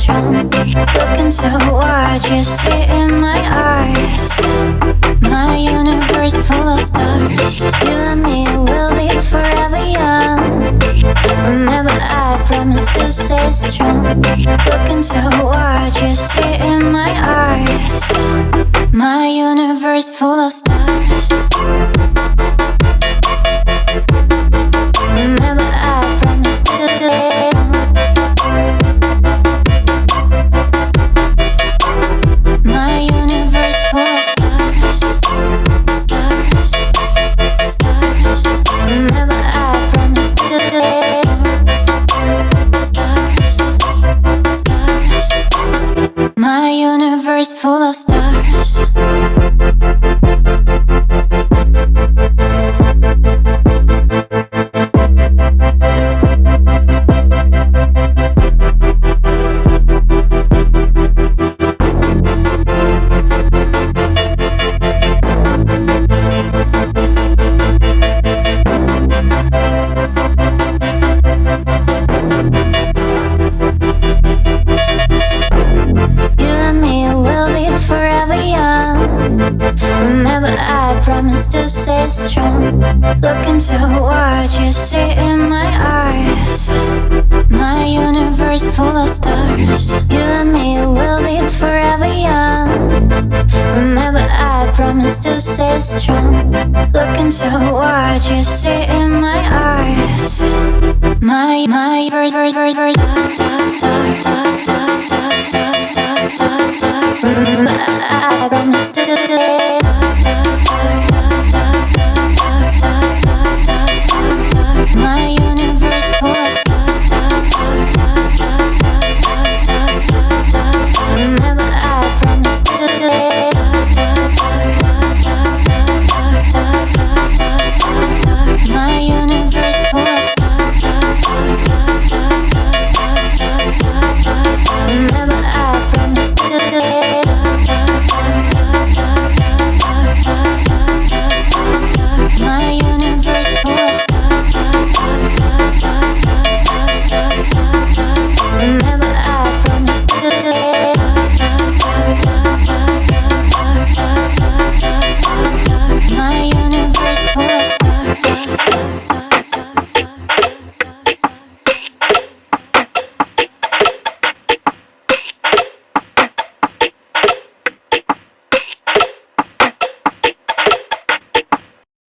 Strong. Look into what you see in my eyes. My universe full of stars. You and me will be forever young. Remember, I promised to stay strong. Look into what you see in my eyes. My universe full of stars. Stars. Look into what you see in my eyes. My universe full of stars. You and me will be forever young. Remember, I promised to stay strong. Look into what you see in my eyes. My my verse verse verse verse